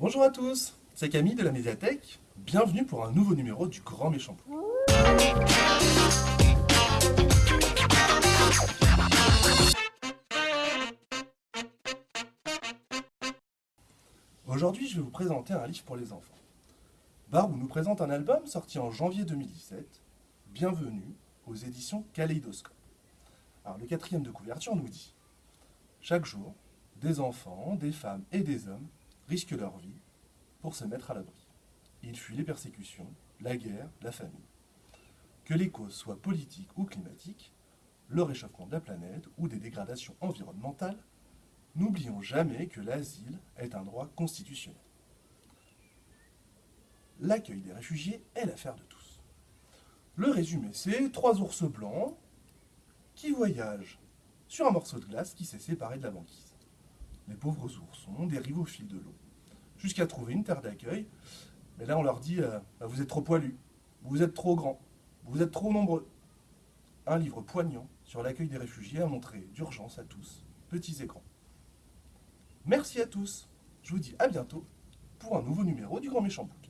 Bonjour à tous, c'est Camille de la médiathèque. Bienvenue pour un nouveau numéro du Grand Méchant. Aujourd'hui, je vais vous présenter un livre pour les enfants. Barou nous présente un album sorti en janvier 2017, Bienvenue aux éditions Kaléidoscope. Alors, le quatrième de couverture nous dit Chaque jour, des enfants, des femmes et des hommes risquent leur vie pour se mettre à l'abri. Ils fuient les persécutions, la guerre, la famine. Que les causes soient politiques ou climatiques, le réchauffement de la planète ou des dégradations environnementales, n'oublions jamais que l'asile est un droit constitutionnel. L'accueil des réfugiés est l'affaire de tous. Le résumé, c'est trois ours blancs qui voyagent sur un morceau de glace qui s'est séparé de la banquise. Les pauvres oursons dérivent au fil de l'eau, jusqu'à trouver une terre d'accueil. Mais là, on leur dit euh, bah, Vous êtes trop poilus, vous êtes trop grands, vous êtes trop nombreux. Un livre poignant sur l'accueil des réfugiés à montrer d'urgence à tous, petits et grands. Merci à tous. Je vous dis à bientôt pour un nouveau numéro du Grand Méchant Bouc.